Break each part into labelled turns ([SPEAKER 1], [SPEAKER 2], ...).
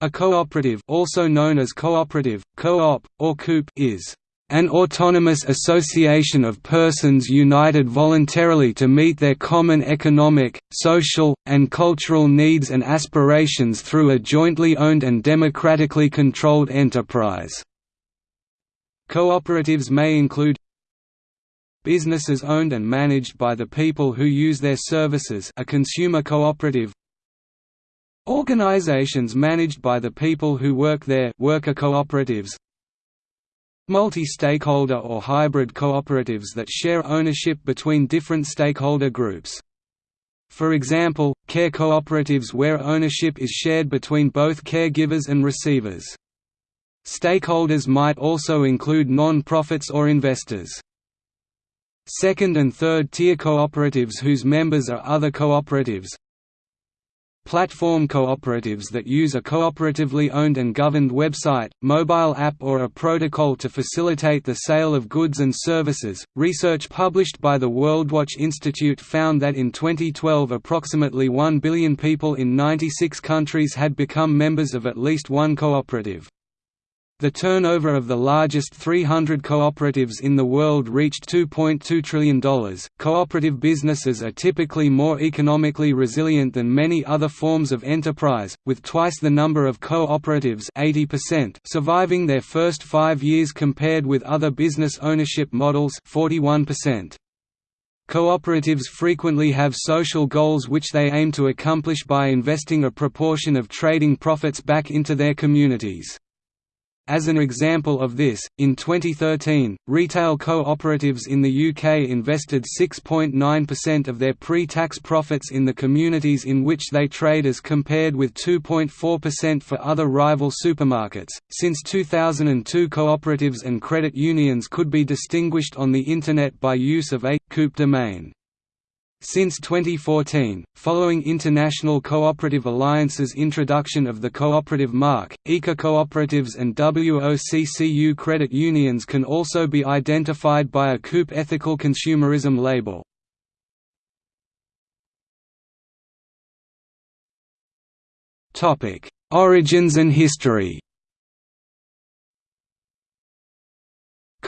[SPEAKER 1] A cooperative also known as cooperative, co-op, or coop is an autonomous association of persons united voluntarily to meet their common economic, social, and cultural needs and aspirations through a jointly owned and democratically controlled enterprise. Cooperatives may include businesses owned and managed by the people who use their services a consumer cooperative Organizations managed by the people who work there worker cooperatives Multi-stakeholder or hybrid cooperatives that share ownership between different stakeholder groups. For example, care cooperatives where ownership is shared between both caregivers and receivers. Stakeholders might also include non-profits or investors. Second and third tier cooperatives whose members are other cooperatives, Platform cooperatives that use a cooperatively owned and governed website, mobile app, or a protocol to facilitate the sale of goods and services. Research published by the WorldWatch Institute found that in 2012 approximately 1 billion people in 96 countries had become members of at least one cooperative. The turnover of the largest 300 cooperatives in the world reached $2.2 trillion. Cooperative businesses are typically more economically resilient than many other forms of enterprise, with twice the number of cooperatives 80% surviving their first five years compared with other business ownership models 41%. Cooperatives frequently have social goals which they aim to accomplish by investing a proportion of trading profits back into their communities. As an example of this, in 2013, retail cooperatives in the UK invested 6.9% of their pre-tax profits in the communities in which they trade as compared with 2.4% for other rival supermarkets. Since 2002, cooperatives and credit unions could be distinguished on the internet by use of a coop domain. Since 2014, following International Cooperative Alliance's introduction of the cooperative mark, ICA cooperatives and WOCCU credit unions can also be identified by a COOP ethical consumerism label. Origins and history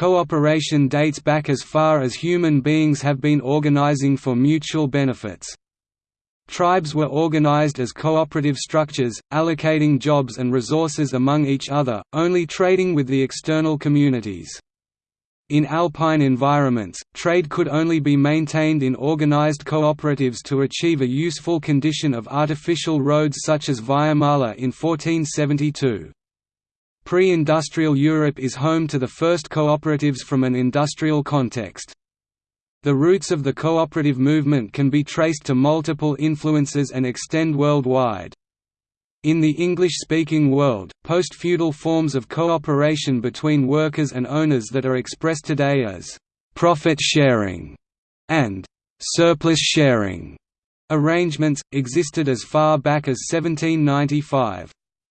[SPEAKER 1] Cooperation dates back as far as human beings have been organizing for mutual benefits. Tribes were organized as cooperative structures, allocating jobs and resources among each other, only trading with the external communities. In alpine environments, trade could only be maintained in organized cooperatives to achieve a useful condition of artificial roads such as Via Mala in 1472. Pre-industrial Europe is home to the first cooperatives from an industrial context. The roots of the cooperative movement can be traced to multiple influences and extend worldwide. In the English-speaking world, post-feudal forms of cooperation between workers and owners that are expressed today as «profit sharing» and «surplus sharing» arrangements, existed as far back as 1795.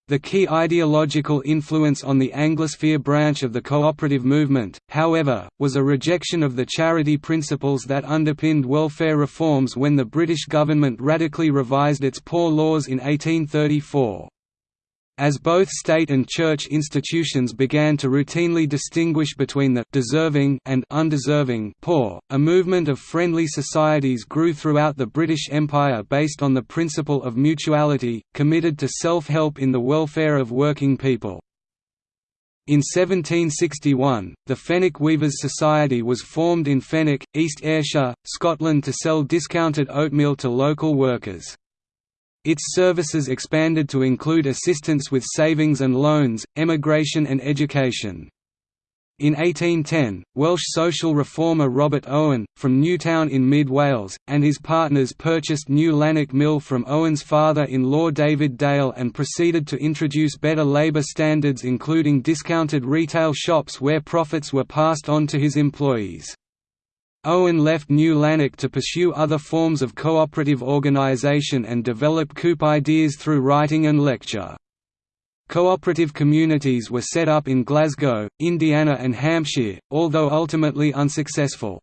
[SPEAKER 1] The key ideological influence on the Anglosphere branch of the cooperative movement, however, was a rejection of the charity principles that underpinned welfare reforms when the British government radically revised its poor laws in 1834. As both state and church institutions began to routinely distinguish between the deserving and undeserving poor, a movement of friendly societies grew throughout the British Empire based on the principle of mutuality, committed to self-help in the welfare of working people. In 1761, the Fenwick Weavers' Society was formed in Fenwick, East Ayrshire, Scotland to sell discounted oatmeal to local workers. Its services expanded to include assistance with savings and loans, emigration and education. In 1810, Welsh social reformer Robert Owen, from Newtown in mid-Wales, and his partners purchased New Lanark Mill from Owen's father-in-law David Dale and proceeded to introduce better labour standards including discounted retail shops where profits were passed on to his employees. Owen left New Lanark to pursue other forms of cooperative organisation and develop COOP ideas through writing and lecture. Cooperative communities were set up in Glasgow, Indiana and Hampshire, although ultimately unsuccessful.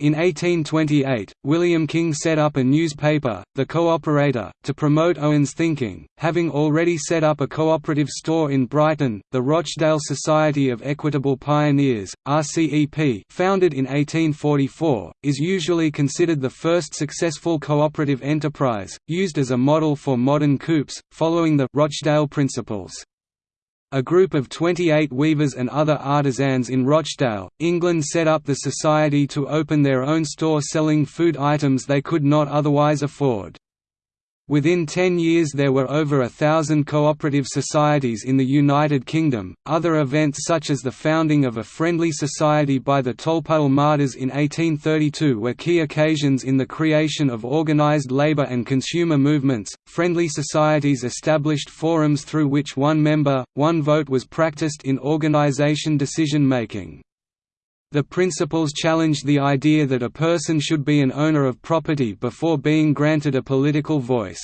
[SPEAKER 1] In 1828, William King set up a newspaper, The Co-operator, to promote Owen's thinking, having already set up a cooperative store in Brighton. The Rochdale Society of Equitable Pioneers, RCEP, founded in 1844, is usually considered the first successful cooperative enterprise, used as a model for modern coups, following the Rochdale Principles. A group of 28 weavers and other artisans in Rochdale, England set up the society to open their own store selling food items they could not otherwise afford. Within 10 years there were over a thousand cooperative societies in the United Kingdom. Other events such as the founding of a friendly society by the Tolpuddle Martyrs in 1832 were key occasions in the creation of organised labour and consumer movements. Friendly societies established forums through which one member, one vote was practiced in organisation decision making. The principles challenged the idea that a person should be an owner of property before being granted a political voice.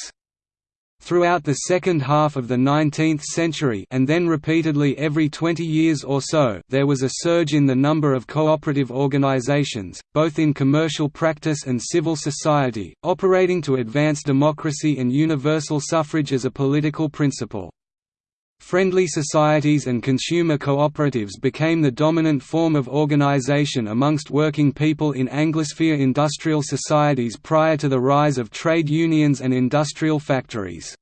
[SPEAKER 1] Throughout the second half of the 19th century and then repeatedly every 20 years or so there was a surge in the number of cooperative organizations, both in commercial practice and civil society, operating to advance democracy and universal suffrage as a political principle. Friendly societies and consumer cooperatives became the dominant form of organization amongst working people in Anglosphere industrial societies prior to the rise of trade unions and industrial factories.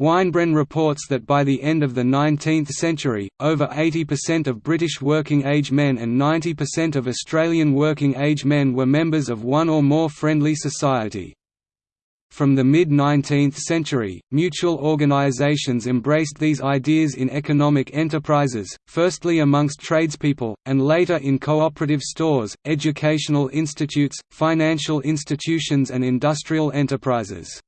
[SPEAKER 1] Weinbren reports that by the end of the 19th century, over 80% of British working-age men and 90% of Australian working-age men were members of one or more friendly society. From the mid-19th century, mutual organizations embraced these ideas in economic enterprises, firstly amongst tradespeople, and later in cooperative stores, educational institutes, financial institutions and industrial enterprises.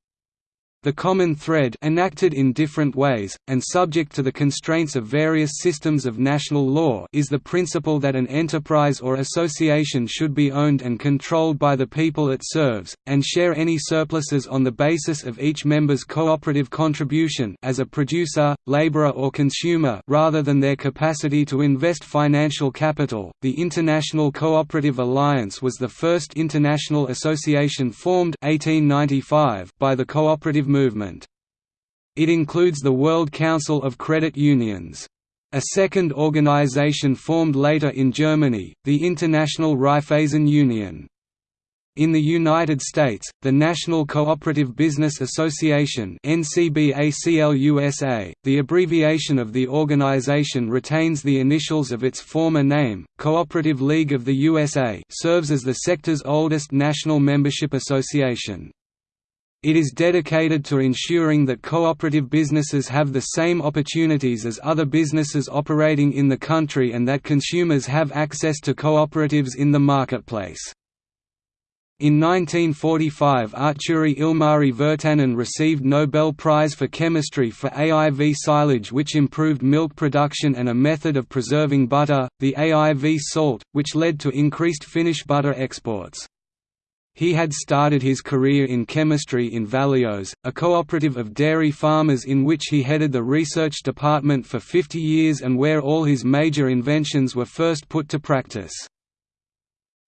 [SPEAKER 1] The common thread enacted in different ways, and subject to the constraints of various systems of national law is the principle that an enterprise or association should be owned and controlled by the people it serves, and share any surpluses on the basis of each member's cooperative contribution as a producer, laborer or consumer rather than their capacity to invest financial capital. The International Cooperative Alliance was the first international association formed 1895 by the cooperative movement. It includes the World Council of Credit Unions. A second organization formed later in Germany, the International Raiffeisen Union. In the United States, the National Cooperative Business Association the abbreviation of the organization retains the initials of its former name, Cooperative League of the USA serves as the sector's oldest national membership association. It is dedicated to ensuring that cooperative businesses have the same opportunities as other businesses operating in the country and that consumers have access to cooperatives in the marketplace. In 1945 Artturi Ilmari Virtanen received Nobel Prize for Chemistry for AIV silage which improved milk production and a method of preserving butter, the AIV salt, which led to increased Finnish butter exports. He had started his career in chemistry in Valios, a cooperative of dairy farmers in which he headed the research department for 50 years and where all his major inventions were first put to practice.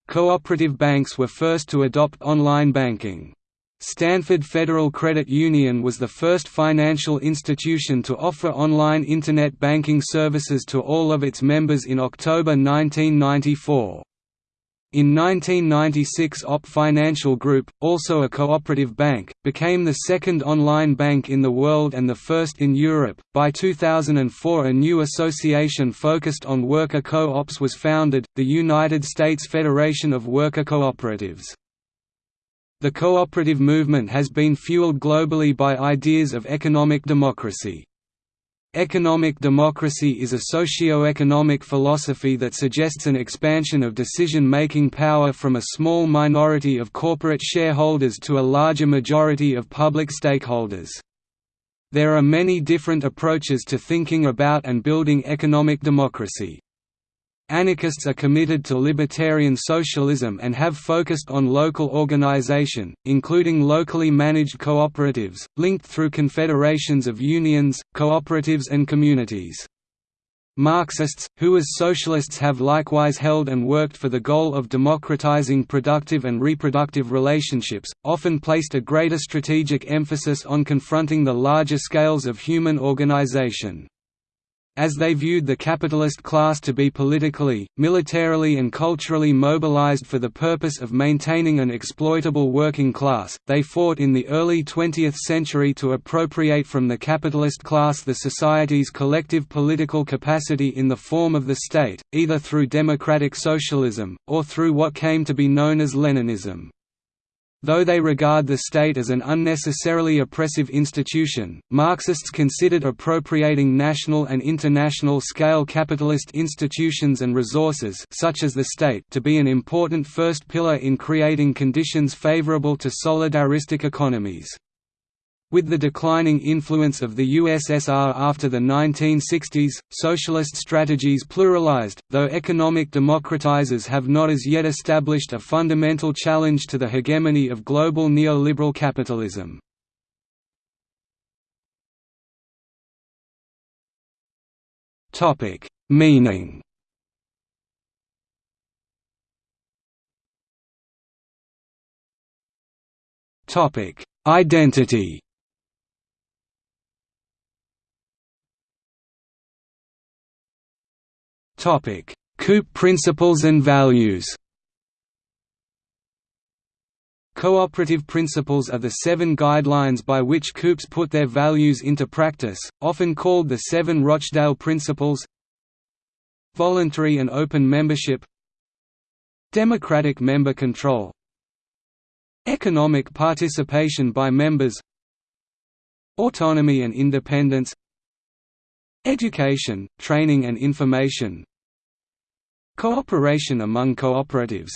[SPEAKER 1] Cooperative banks were first to adopt online banking. Stanford Federal Credit Union was the first financial institution to offer online Internet banking services to all of its members in October 1994. In 1996 OP Financial Group, also a cooperative bank, became the second online bank in the world and the first in Europe. By 2004 a new association focused on worker co-ops was founded, the United States Federation of Worker Cooperatives. The cooperative movement has been fueled globally by ideas of economic democracy. Economic democracy is a socio-economic philosophy that suggests an expansion of decision-making power from a small minority of corporate shareholders to a larger majority of public stakeholders. There are many different approaches to thinking about and building economic democracy. Anarchists are committed to libertarian socialism and have focused on local organization, including locally managed cooperatives, linked through confederations of unions, cooperatives and communities. Marxists, who as socialists have likewise held and worked for the goal of democratizing productive and reproductive relationships, often placed a greater strategic emphasis on confronting the larger scales of human organization as they viewed the capitalist class to be politically, militarily and culturally mobilized for the purpose of maintaining an exploitable working class, they fought in the early 20th century to appropriate from the capitalist class the society's collective political capacity in the form of the state, either through democratic socialism, or through what came to be known as Leninism. Though they regard the state as an unnecessarily oppressive institution, Marxists considered appropriating national and international scale capitalist institutions and resources such as the state to be an important first pillar in creating conditions favorable to solidaristic economies. With the declining influence of the USSR after the 1960s, socialist strategies pluralized, though economic democratizers have not as yet established a fundamental challenge to the hegemony of global neoliberal capitalism. Meaning Identity COOP principles and values. Cooperative principles are the seven guidelines by which COOPs put their values into practice, often called the Seven Rochdale Principles. Voluntary and open membership. Democratic member control. Economic participation by members. Autonomy and independence. Education, training and information Cooperation among cooperatives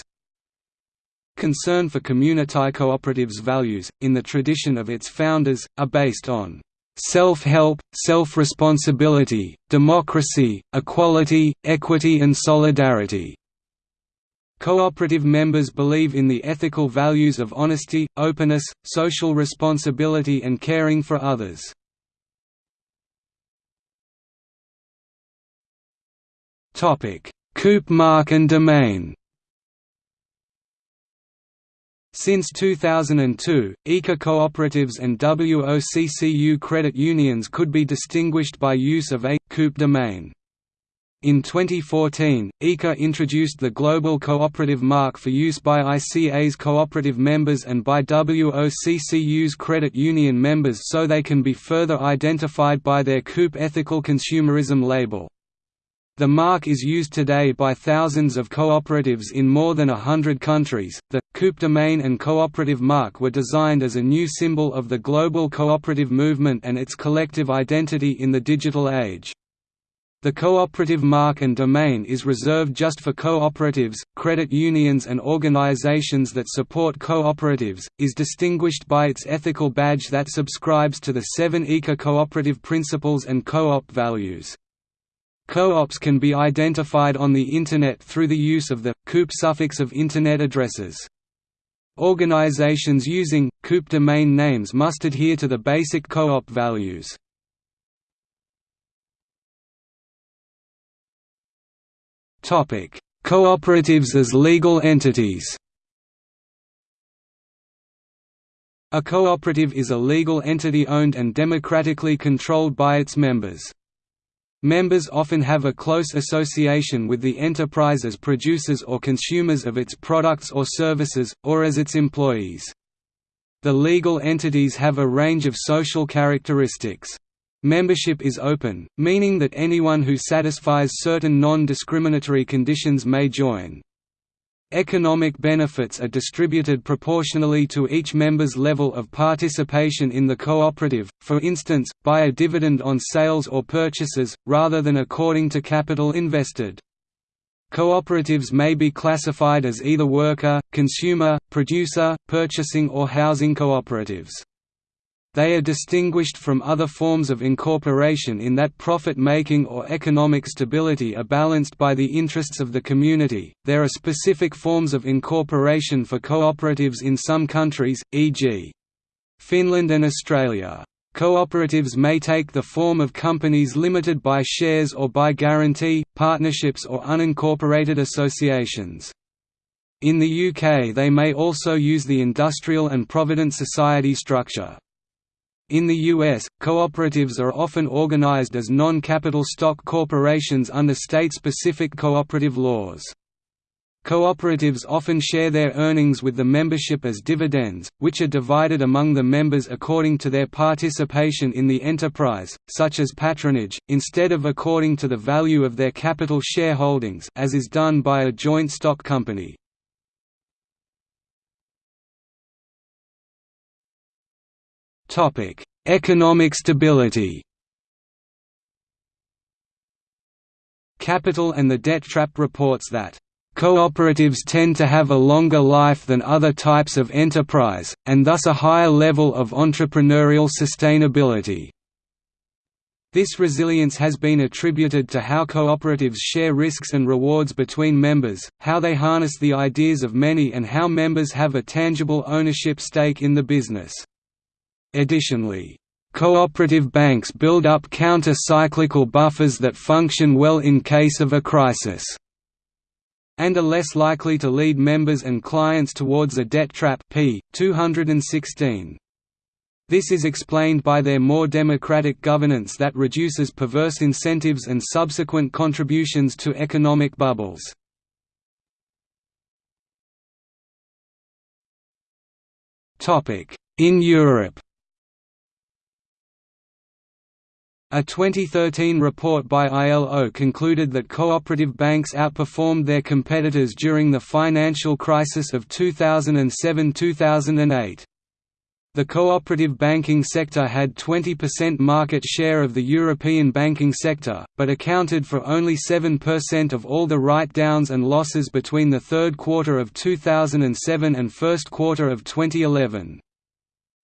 [SPEAKER 1] Concern for community cooperatives values, in the tradition of its founders, are based on self-help, self-responsibility, democracy, equality, equity and solidarity. Cooperative members believe in the ethical values of honesty, openness, social responsibility and caring for others. Topic: Coop mark and domain Since 2002, ICA cooperatives and WOCCU credit unions could be distinguished by use of a COOP domain. In 2014, ICA introduced the Global Cooperative Mark for use by ICA's cooperative members and by WOCCU's credit union members so they can be further identified by their COOP ethical consumerism label. The mark is used today by thousands of cooperatives in more than a hundred countries. The COOP domain and cooperative mark were designed as a new symbol of the global cooperative movement and its collective identity in the digital age. The cooperative mark and domain is reserved just for cooperatives, credit unions and organizations that support cooperatives, is distinguished by its ethical badge that subscribes to the seven ICA cooperative principles and co-op values. Co-ops can be identified on the Internet through the use of the COOP suffix of Internet addresses. Organizations using COOP domain names must adhere to the basic co-op values. Cooperatives as legal entities. A cooperative is a legal entity owned and democratically controlled by its members. Members often have a close association with the enterprise as producers or consumers of its products or services, or as its employees. The legal entities have a range of social characteristics. Membership is open, meaning that anyone who satisfies certain non-discriminatory conditions may join. Economic benefits are distributed proportionally to each member's level of participation in the cooperative, for instance, by a dividend on sales or purchases, rather than according to capital invested. Cooperatives may be classified as either worker, consumer, producer, purchasing or housing cooperatives. They are distinguished from other forms of incorporation in that profit-making or economic stability are balanced by the interests of the community. There are specific forms of incorporation for cooperatives in some countries, e.g. Finland and Australia. Cooperatives may take the form of companies limited by shares or by guarantee, partnerships or unincorporated associations. In the UK they may also use the industrial and provident society structure. In the U.S., cooperatives are often organized as non-capital stock corporations under state-specific cooperative laws. Cooperatives often share their earnings with the membership as dividends, which are divided among the members according to their participation in the enterprise, such as patronage, instead of according to the value of their capital shareholdings as is done by a joint stock company. Economic stability. Capital and the Debt Trap reports that Cooperatives tend to have a longer life than other types of enterprise, and thus a higher level of entrepreneurial sustainability. This resilience has been attributed to how cooperatives share risks and rewards between members, how they harness the ideas of many and how members have a tangible ownership stake in the business. Additionally, cooperative banks build up counter-cyclical buffers that function well in case of a crisis and are less likely to lead members and clients towards a debt trap p. 216. This is explained by their more democratic governance that reduces perverse incentives and subsequent contributions to economic bubbles. In Europe A 2013 report by ILO concluded that cooperative banks outperformed their competitors during the financial crisis of 2007–2008. The cooperative banking sector had 20% market share of the European banking sector, but accounted for only 7% of all the write-downs and losses between the third quarter of 2007 and first quarter of 2011.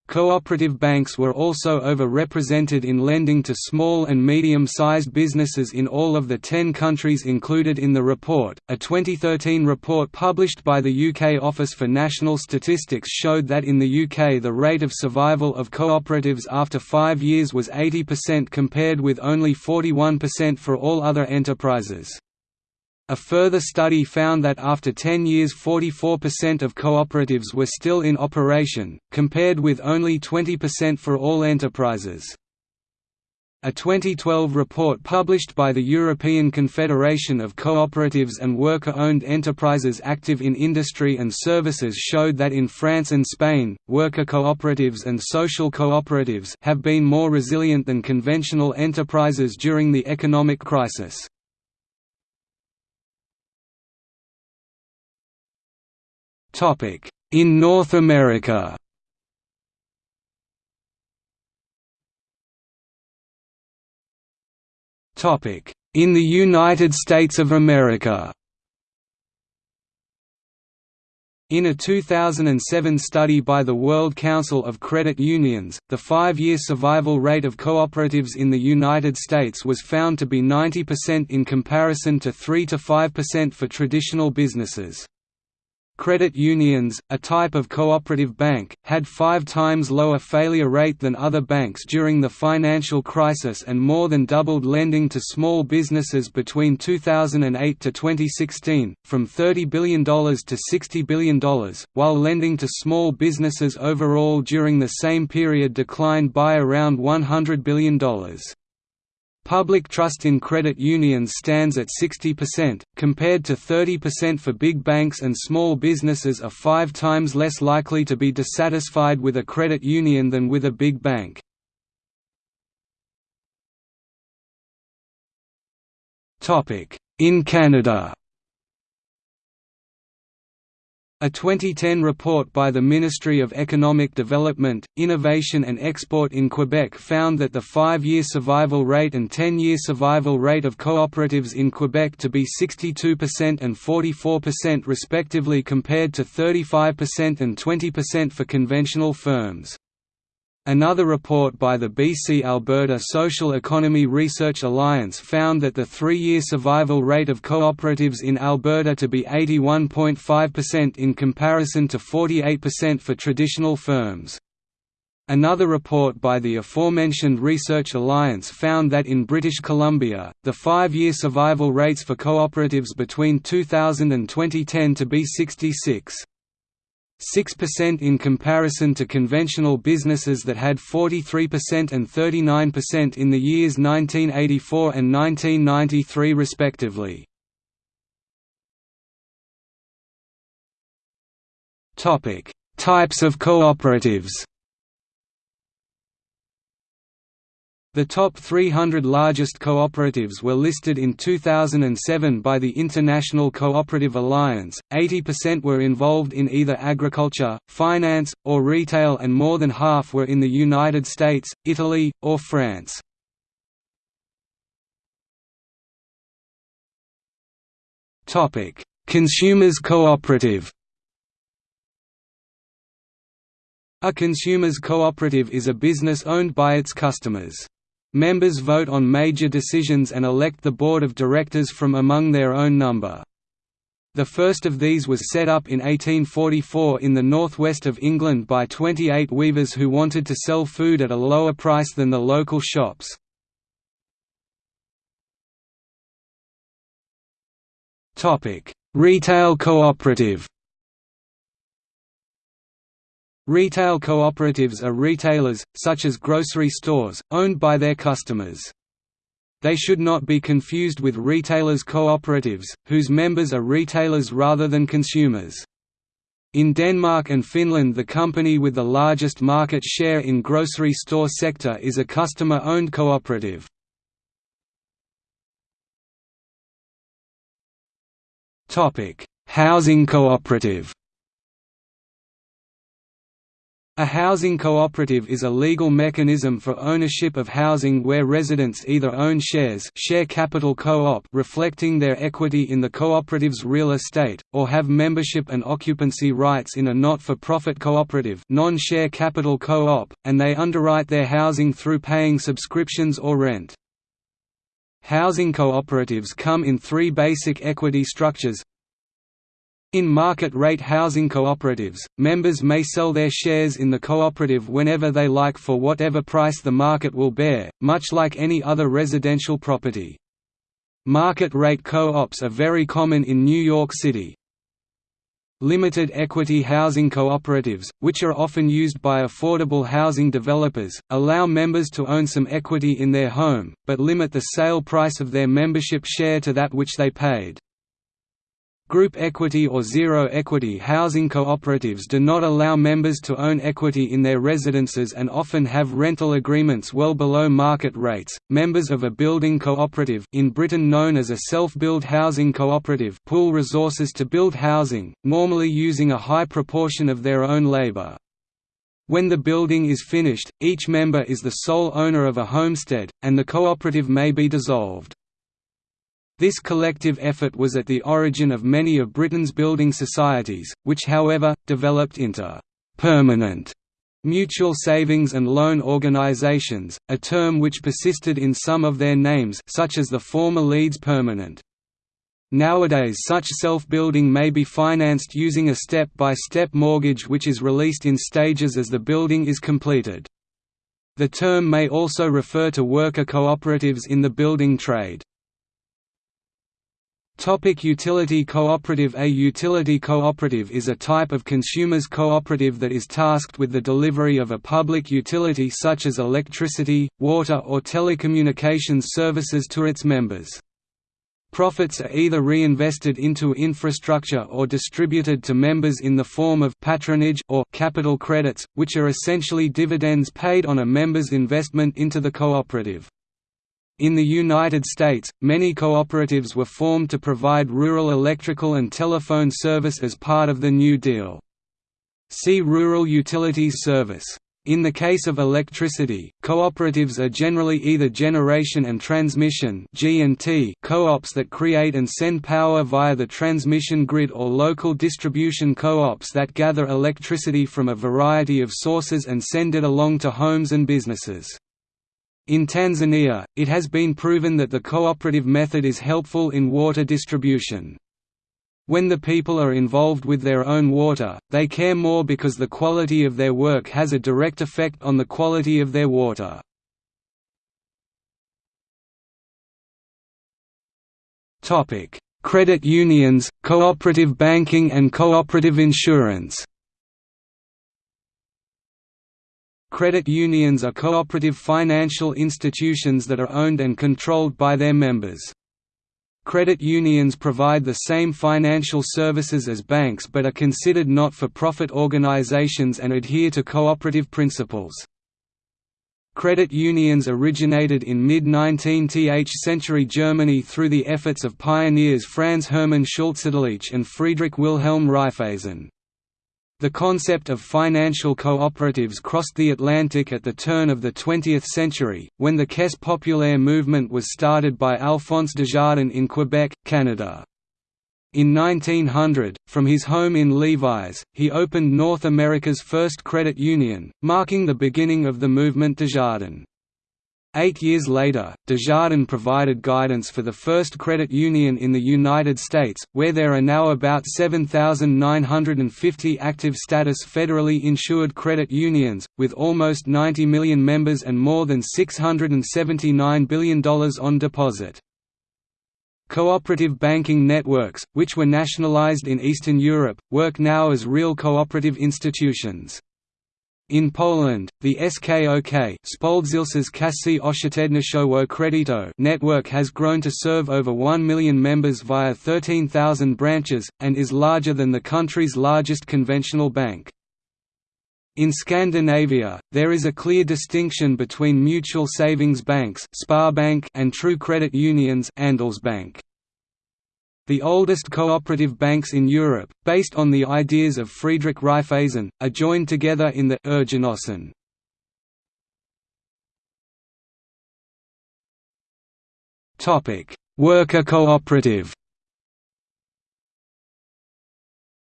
[SPEAKER 1] Cooperative banks were also over-represented in lending to small and medium-sized businesses in all of the 10 countries included in the report. A 2013 report published by the UK Office for National Statistics showed that in the UK the rate of survival of cooperatives after 5 years was 80% compared with only 41% for all other enterprises. A further study found that after 10 years 44% of cooperatives were still in operation, compared with only 20% for all enterprises. A 2012 report published by the European Confederation of Cooperatives and Worker-Owned Enterprises active in industry and services showed that in France and Spain, worker cooperatives and social cooperatives have been more resilient than conventional enterprises during the economic crisis. In North America Topic: In the United States of America In a 2007 study by the World Council of Credit Unions, the five-year survival rate of cooperatives in the United States was found to be 90% in comparison to 3–5% for traditional businesses. Credit unions, a type of cooperative bank, had five times lower failure rate than other banks during the financial crisis and more than doubled lending to small businesses between 2008 to 2016, from $30 billion to $60 billion, while lending to small businesses overall during the same period declined by around $100 billion. Public trust in credit unions stands at 60%, compared to 30% for big banks and small businesses are five times less likely to be dissatisfied with a credit union than with a big bank. In Canada a 2010 report by the Ministry of Economic Development, Innovation and Export in Quebec found that the 5-year survival rate and 10-year survival rate of cooperatives in Quebec to be 62% and 44% respectively compared to 35% and 20% for conventional firms. Another report by the BC Alberta Social Economy Research Alliance found that the three-year survival rate of cooperatives in Alberta to be 81.5% in comparison to 48% for traditional firms. Another report by the aforementioned Research Alliance found that in British Columbia, the five-year survival rates for cooperatives between 2000 and 2010 to be 66. 6% in comparison to conventional businesses that had 43% and 39% in the years 1984 and 1993 respectively. Types of cooperatives The top 300 largest cooperatives were listed in 2007 by the International Cooperative Alliance, 80% were involved in either agriculture, finance, or retail and more than half were in the United States, Italy, or France. Topic: Consumers cooperative A consumers cooperative is a business owned by its customers. Members vote on major decisions and elect the board of directors from among their own number. The first of these was set up in 1844 in the northwest of England by 28 weavers who wanted to sell food at a lower price than the local shops. Retail cooperative Retail cooperatives are retailers, such as grocery stores, owned by their customers. They should not be confused with retailers' cooperatives, whose members are retailers rather than consumers. In Denmark and Finland the company with the largest market share in grocery store sector is a customer-owned cooperative. Housing cooperative a housing cooperative is a legal mechanism for ownership of housing where residents either own shares share capital co-op reflecting their equity in the cooperative's real estate, or have membership and occupancy rights in a not-for-profit cooperative non-share capital co-op, and they underwrite their housing through paying subscriptions or rent. Housing cooperatives come in three basic equity structures in market-rate housing cooperatives, members may sell their shares in the cooperative whenever they like for whatever price the market will bear, much like any other residential property. Market-rate co-ops are very common in New York City. Limited equity housing cooperatives, which are often used by affordable housing developers, allow members to own some equity in their home, but limit the sale price of their membership share to that which they paid. Group equity or zero equity housing cooperatives do not allow members to own equity in their residences and often have rental agreements well below market rates. Members of a building cooperative in Britain known as a self-build housing cooperative pool resources to build housing, normally using a high proportion of their own labor. When the building is finished, each member is the sole owner of a homestead, and the cooperative may be dissolved. This collective effort was at the origin of many of Britain's building societies, which however, developed into «permanent» mutual savings and loan organisations, a term which persisted in some of their names such as the former Leeds Permanent. Nowadays such self-building may be financed using a step-by-step -step mortgage which is released in stages as the building is completed. The term may also refer to worker cooperatives in the building trade. Topic utility cooperative A utility cooperative is a type of consumers cooperative that is tasked with the delivery of a public utility such as electricity, water or telecommunications services to its members. Profits are either reinvested into infrastructure or distributed to members in the form of patronage or capital credits, which are essentially dividends paid on a member's investment into the cooperative. In the United States, many cooperatives were formed to provide rural electrical and telephone service as part of the New Deal. See Rural Utilities Service. In the case of electricity, cooperatives are generally either generation and transmission co-ops that create and send power via the transmission grid or local distribution co-ops that gather electricity from a variety of sources and send it along to homes and businesses. In Tanzania, it has been proven that the cooperative method is helpful in water distribution. When the people are involved with their own water, they care more because the quality of their work has a direct effect on the quality of their water. Credit unions, cooperative banking and cooperative insurance Credit unions are cooperative financial institutions that are owned and controlled by their members. Credit unions provide the same financial services as banks but are considered not-for-profit organizations and adhere to cooperative principles. Credit unions originated in mid-19th century Germany through the efforts of pioneers Franz Hermann Schulze-Delitzsch and Friedrich Wilhelm Raiffeisen. The concept of financial cooperatives crossed the Atlantic at the turn of the 20th century, when the Caisse populaire movement was started by Alphonse Desjardins in Quebec, Canada. In 1900, from his home in Lévis, he opened North America's first credit union, marking the beginning of the movement Desjardins. Eight years later, Desjardins provided guidance for the first credit union in the United States, where there are now about 7,950 active status federally insured credit unions, with almost 90 million members and more than $679 billion on deposit. Cooperative banking networks, which were nationalized in Eastern Europe, work now as real cooperative institutions. In Poland, the SKOK network has grown to serve over 1 million members via 13,000 branches, and is larger than the country's largest conventional bank. In Scandinavia, there is a clear distinction between mutual savings banks and true credit unions Andelsbank. The oldest cooperative banks in Europe, based on the ideas of Friedrich Raiffeisen, are joined together in the Urgenossen. Worker cooperative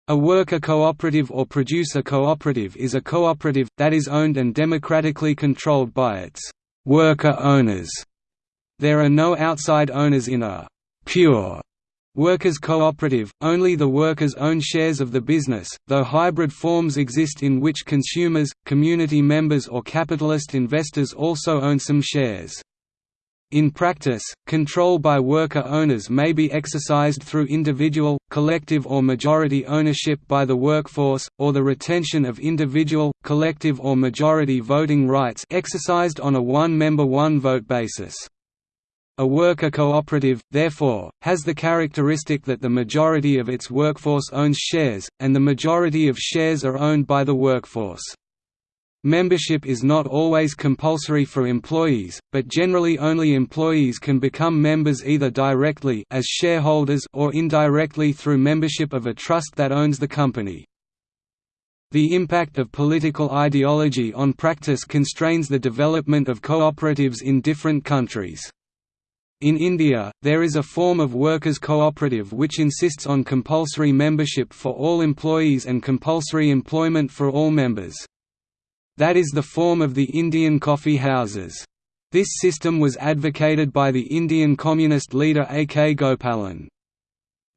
[SPEAKER 1] A worker cooperative or producer cooperative is a cooperative, that is owned and democratically controlled by its worker owners. There are no outside owners in a «pure» Workers' cooperative, only the workers own shares of the business, though hybrid forms exist in which consumers, community members or capitalist investors also own some shares. In practice, control by worker owners may be exercised through individual, collective or majority ownership by the workforce, or the retention of individual, collective or majority voting rights exercised on a one-member one-vote basis. A worker cooperative, therefore, has the characteristic that the majority of its workforce owns shares, and the majority of shares are owned by the workforce. Membership is not always compulsory for employees, but generally only employees can become members either directly as shareholders or indirectly through membership of a trust that owns the company. The impact of political ideology on practice constrains the development of cooperatives in different countries. In India, there is a form of workers' cooperative which insists on compulsory membership for all employees and compulsory employment for all members. That is the form of the Indian coffee houses. This system was advocated by the Indian communist leader A. K. Gopalan.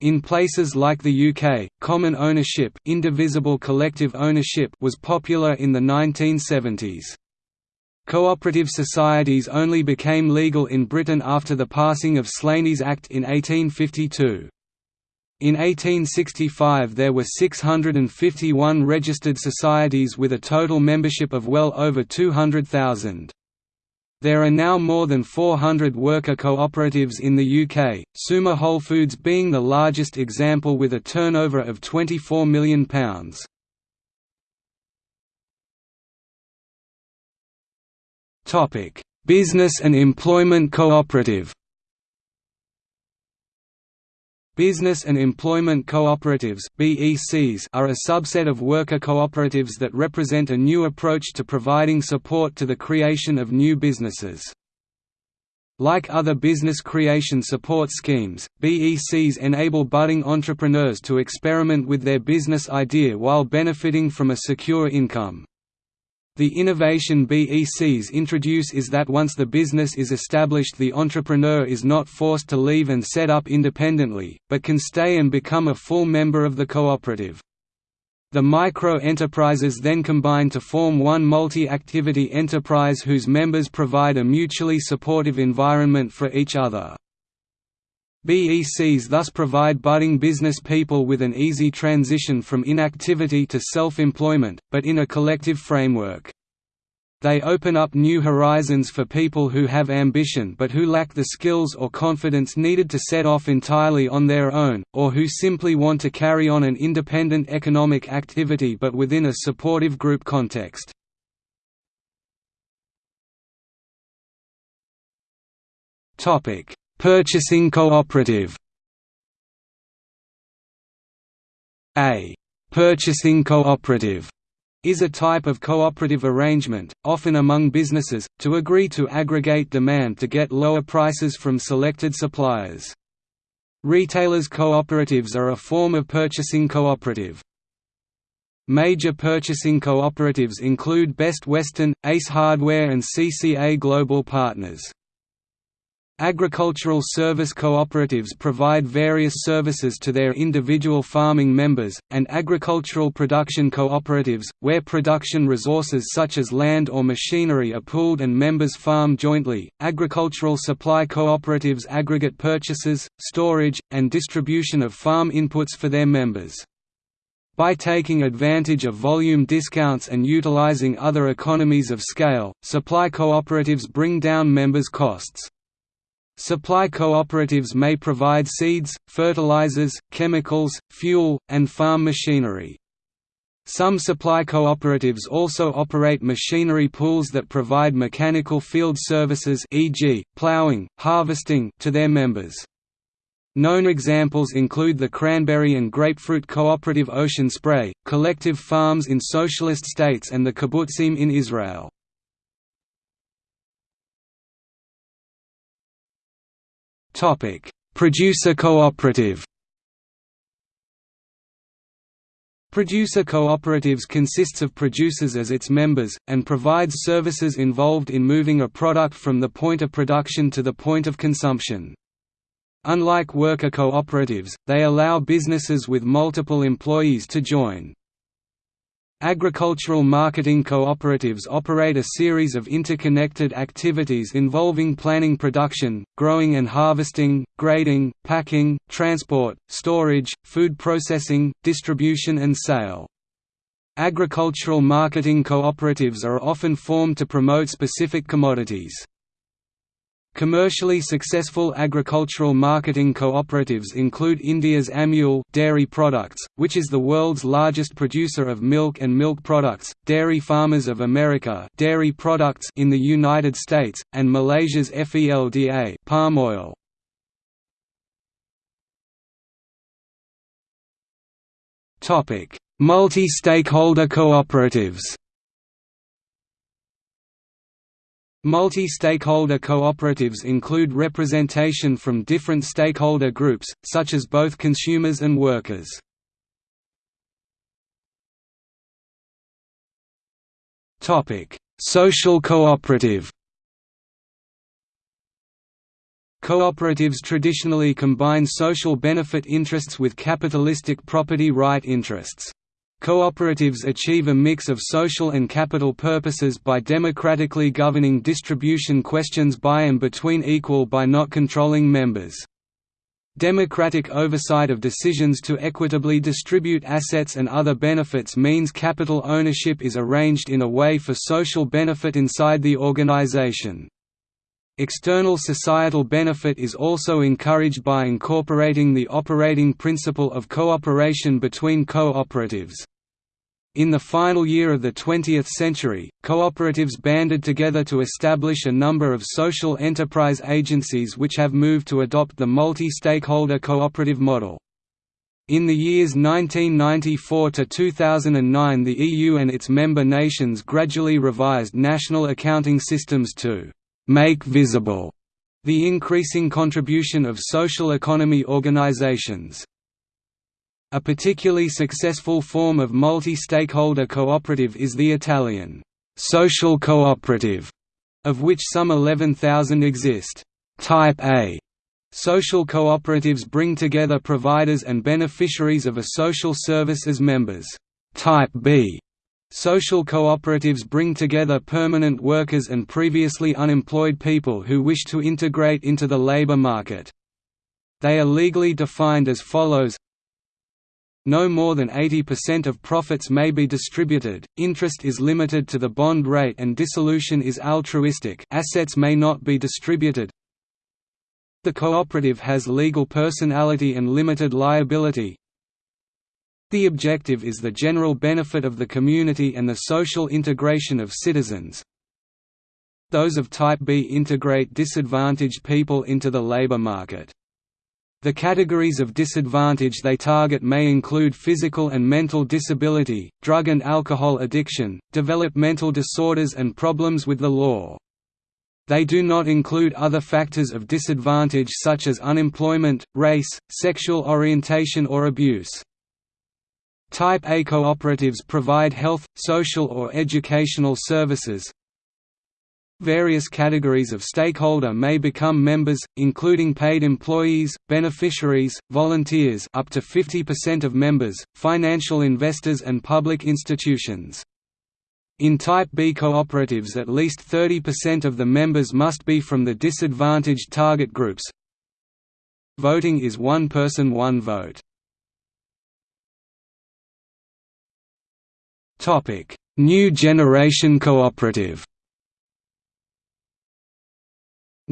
[SPEAKER 1] In places like the UK, common ownership, indivisible collective ownership was popular in the 1970s. Cooperative societies only became legal in Britain after the passing of Slaney's Act in 1852. In 1865 there were 651 registered societies with a total membership of well over 200,000. There are now more than 400 worker cooperatives in the UK, Suma Whole Foods being the largest example with a turnover of £24 million. Business and Employment Cooperative. Business and Employment Cooperatives (BECs) are a subset of worker cooperatives that represent a new approach to providing support to the creation of new businesses. Like other business creation support schemes, BECs enable budding entrepreneurs to experiment with their business idea while benefiting from a secure income. The innovation BECs introduce is that once the business is established the entrepreneur is not forced to leave and set up independently, but can stay and become a full member of the cooperative. The micro-enterprises then combine to form one multi-activity enterprise whose members provide a mutually supportive environment for each other. BECs thus provide budding business people with an easy transition from inactivity to self-employment, but in a collective framework. They open up new horizons for people who have ambition but who lack the skills or confidence needed to set off entirely on their own, or who simply want to carry on an independent economic activity but within a supportive group context. Purchasing cooperative A purchasing cooperative is a type of cooperative arrangement, often among businesses, to agree to aggregate demand to get lower prices from selected suppliers. Retailers' cooperatives are a form of purchasing cooperative. Major purchasing cooperatives include Best Western, Ace Hardware and CCA Global Partners. Agricultural service cooperatives provide various services to their individual farming members, and agricultural production cooperatives, where production resources such as land or machinery are pooled and members farm jointly. Agricultural supply cooperatives aggregate purchases, storage, and distribution of farm inputs for their members. By taking advantage of volume discounts and utilizing other economies of scale, supply cooperatives bring down members' costs. Supply cooperatives may provide seeds, fertilizers, chemicals, fuel, and farm machinery. Some supply cooperatives also operate machinery pools that provide mechanical field services e.g., plowing, harvesting to their members. Known examples include the cranberry and grapefruit cooperative Ocean Spray, collective farms in socialist states and the kibbutzim in Israel. Topic: Producer cooperative. Producer cooperatives consists of producers as its members, and provides services involved in moving a product from the point of production to the point of consumption. Unlike worker cooperatives, they allow businesses with multiple employees to join. Agricultural marketing cooperatives operate a series of interconnected activities involving planning production, growing and harvesting, grading, packing, transport, storage, food processing, distribution and sale. Agricultural marketing cooperatives are often formed to promote specific commodities. Commercially successful agricultural marketing cooperatives include India's Amul dairy products, which is the world's largest producer of milk and milk products, Dairy Farmers of America dairy products in the United States, and Malaysia's FELDA palm oil. Multi-stakeholder cooperatives Multi-stakeholder cooperatives include representation from different stakeholder groups, such as both consumers and workers. Social cooperative Cooperatives traditionally combine social benefit interests with capitalistic property right interests. Cooperatives achieve a mix of social and capital purposes by democratically governing distribution questions by and between equal by not controlling members. Democratic oversight of decisions to equitably distribute assets and other benefits means capital ownership is arranged in a way for social benefit inside the organization. External societal benefit is also encouraged by incorporating the operating principle of cooperation between cooperatives. In the final year of the 20th century, cooperatives banded together to establish a number of social enterprise agencies which have moved to adopt the multi-stakeholder cooperative model. In the years 1994 to 2009 the EU and its member nations gradually revised national accounting systems to «make visible» the increasing contribution of social economy organizations. A particularly successful form of multi-stakeholder cooperative is the Italian social cooperative, of which some 11,000 exist. Type A Social cooperatives bring together providers and beneficiaries of a social service as members. Type B Social cooperatives bring together permanent workers and previously unemployed people who wish to integrate into the labor market. They are legally defined as follows no more than 80% of profits may be distributed, interest is limited to the bond rate and dissolution is altruistic assets may not be distributed The cooperative has legal personality and limited liability the objective is the general benefit of the community and the social integration of citizens. Those of Type B integrate disadvantaged people into the labor market. The categories of disadvantage they target may include physical and mental disability, drug and alcohol addiction, developmental disorders and problems with the law. They do not include other factors of disadvantage such as unemployment, race, sexual orientation or abuse. Type A cooperatives provide health, social or educational services. Various categories of stakeholder may become members, including paid employees, beneficiaries, volunteers up to 50% of members, financial investors and public institutions. In Type B cooperatives at least 30% of the members must be from the disadvantaged target groups. Voting is one person one vote. New Generation Cooperative.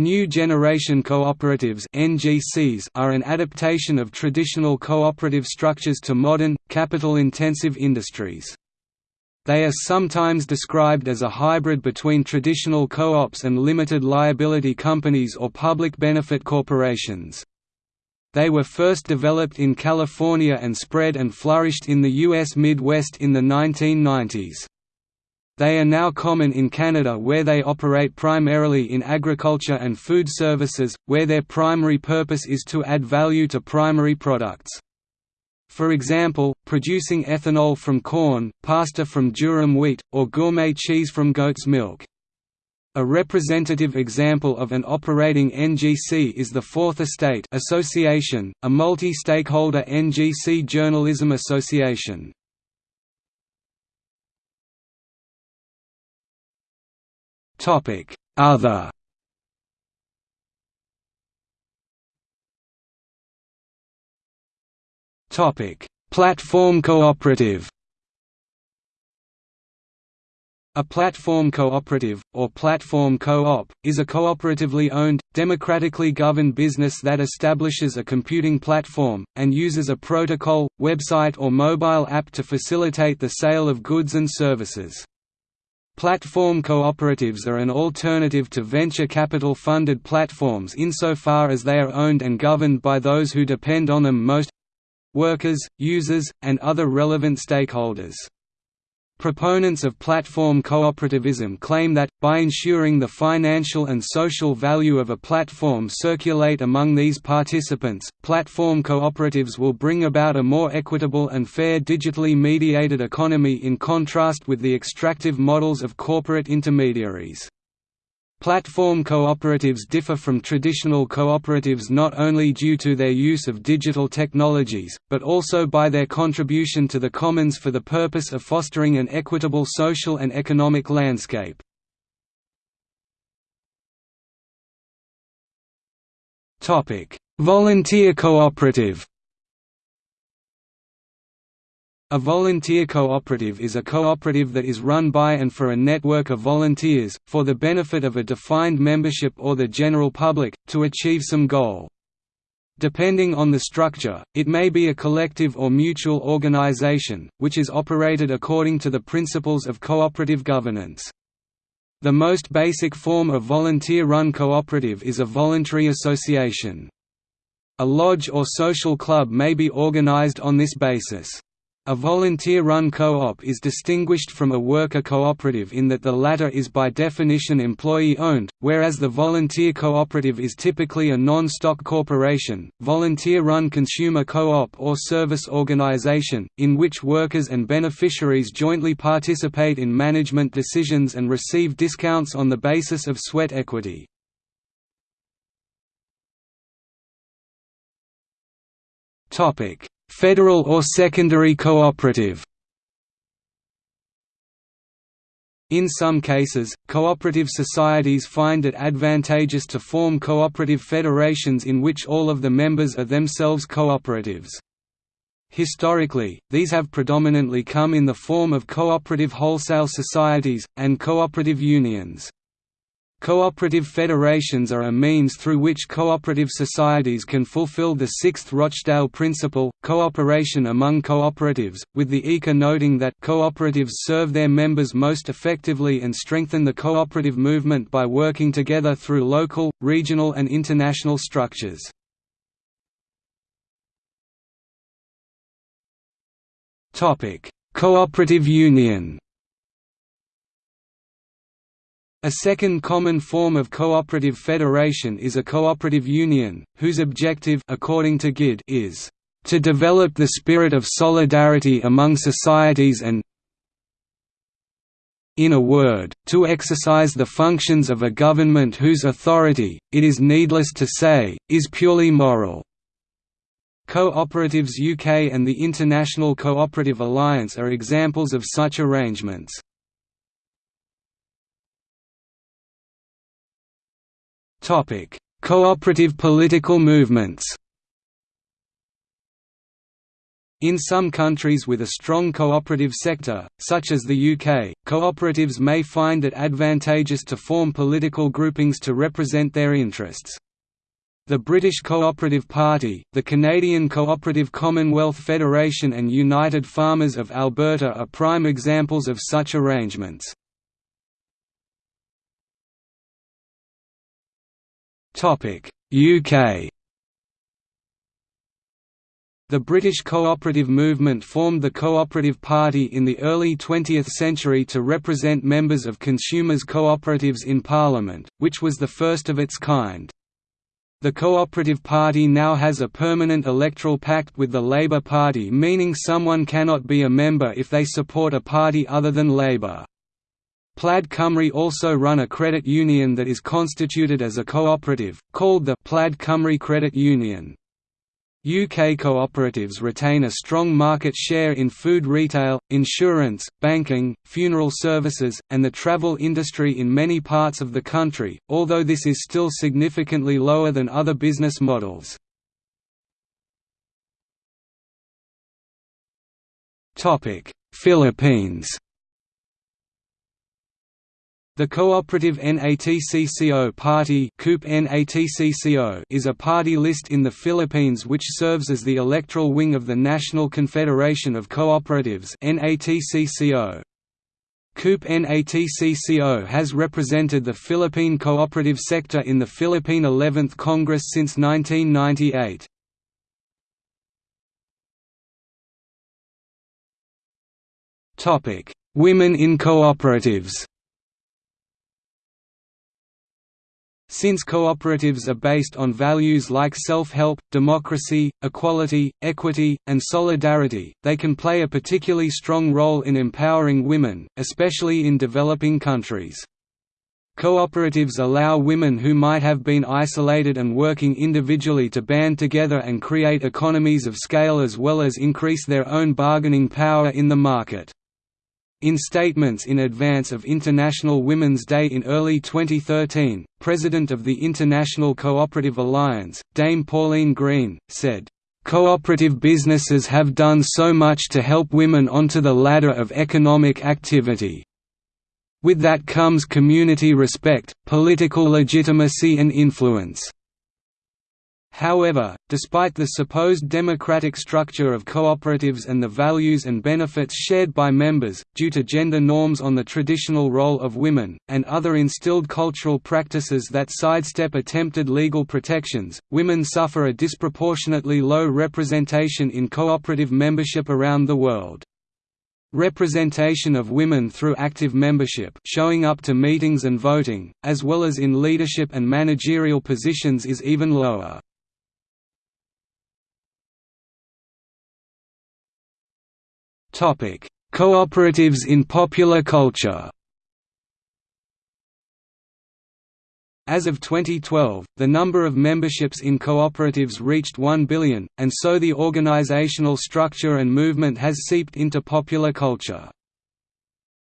[SPEAKER 1] New Generation Cooperatives (NGCs) are an adaptation of traditional cooperative structures to modern, capital-intensive industries. They are sometimes described as a hybrid between traditional co-ops and limited liability companies or public benefit corporations. They were first developed in California and spread and flourished in the U.S. Midwest in the 1990s. They are now common in Canada where they operate primarily in agriculture and food services, where their primary purpose is to add value to primary products. For example, producing ethanol from corn, pasta from durum wheat, or gourmet cheese from goat's milk. A representative example of an operating NGC is the Fourth Estate Association, a multi-stakeholder NGC journalism association. Other. Topic. Platform cooperative. A platform cooperative, or platform co-op, is a cooperatively owned, democratically governed business that establishes a computing platform, and uses a protocol, website or mobile app to facilitate the sale of goods and services. Platform cooperatives are an alternative to venture capital-funded platforms insofar as they are owned and governed by those who depend on them most—workers, users, and other relevant stakeholders. Proponents of platform cooperativism claim that, by ensuring the financial and social value of a platform circulate among these participants, platform cooperatives will bring about a more equitable and fair digitally mediated economy in contrast with the extractive models of corporate intermediaries. Platform cooperatives differ from traditional cooperatives not only due to their use of digital technologies, but also by their contribution to the commons for the purpose of fostering an equitable social and economic landscape. Volunteer cooperative a volunteer cooperative is a cooperative that is run by and for a network of volunteers, for the benefit of a defined membership or the general public, to achieve some goal. Depending on the structure, it may be a collective or mutual organization, which is operated according to the principles of cooperative governance. The most basic form of volunteer-run cooperative is a voluntary association. A lodge or social club may be organized on this basis. A volunteer-run co-op is distinguished from a worker cooperative in that the latter is by definition employee-owned, whereas the volunteer cooperative is typically a non-stock corporation, volunteer-run consumer co-op or service organization, in which workers and beneficiaries jointly participate in management decisions and receive discounts on the basis of sweat equity. Topic Federal or secondary cooperative In some cases, cooperative societies find it advantageous to form cooperative federations in which all of the members are themselves cooperatives. Historically, these have predominantly come in the form of cooperative wholesale societies, and cooperative unions. Cooperative federations are a means through which cooperative societies can fulfill the sixth Rochdale principle, cooperation among cooperatives, with the ICA noting that cooperatives serve their members most effectively and strengthen the cooperative movement by working together through local, regional and international structures. Cooperative union a second common form of cooperative federation is a cooperative union, whose objective according to Gide is to develop the spirit of solidarity among societies and in a word, to exercise the functions of a government whose authority, it is needless to say, is purely moral. Cooperatives UK and the International Cooperative Alliance are examples of such arrangements. Cooperative political movements. In some countries with a strong cooperative sector, such as the UK, cooperatives may find it advantageous to form political groupings to represent their interests. The British Cooperative Party, the Canadian Cooperative Commonwealth Federation and United Farmers of Alberta are prime examples of such arrangements. UK The British cooperative movement formed the Cooperative Party in the early 20th century to represent members of consumers' cooperatives in Parliament, which was the first of its kind. The Cooperative Party now has a permanent electoral pact with the Labour Party meaning someone cannot be a member if they support a party other than Labour. Plaid Cymru also run a credit union that is constituted as a cooperative, called the Plaid Cymru Credit Union. UK cooperatives retain a strong market share in food retail, insurance, banking, funeral services, and the travel industry in many parts of the country, although this is still significantly lower than other business models. Philippines the cooperative NATCCO Party is a party list in the Philippines which serves as the electoral wing of the National Confederation of Cooperatives. COOP NATCCO has represented the Philippine cooperative sector in the Philippine 11th Congress since 1998. Women in cooperatives Since cooperatives are based on values like self-help, democracy, equality, equity, and solidarity, they can play a particularly strong role in empowering women, especially in developing countries. Cooperatives allow women who might have been isolated and working individually to band together and create economies of scale as well as increase their own bargaining power in the market. In statements in advance of International Women's Day in early 2013, President of the International Cooperative Alliance, Dame Pauline Green, said, "...cooperative businesses have done so much to help women onto the ladder of economic activity. With that comes community respect, political legitimacy and influence." However, despite the supposed democratic structure of cooperatives and the values and benefits shared by members, due to gender norms on the traditional role of women, and other instilled cultural practices that sidestep attempted legal protections, women suffer a disproportionately low representation in cooperative membership around the world. Representation of women through active membership showing up to meetings and voting, as well as in leadership and managerial positions is even lower. Cooperatives in popular culture. As of 2012, the number of memberships in cooperatives reached 1 billion, and so the organizational structure and movement has seeped into popular culture.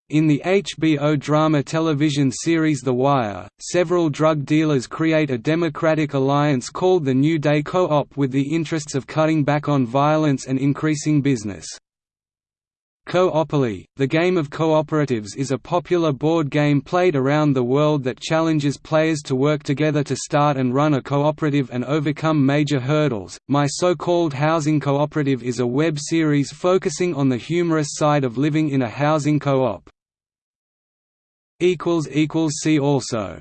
[SPEAKER 1] In the HBO drama television series The Wire, several drug dealers create a democratic alliance called the New Day Co-op with the interests of cutting back on violence and increasing business. Coopoly, the game of cooperatives is a popular board game played around the world that challenges players to work together to start and run a cooperative and overcome major hurdles. My So-Called Housing Cooperative is a web series focusing on the humorous side of living in a housing co-op. equals equals See also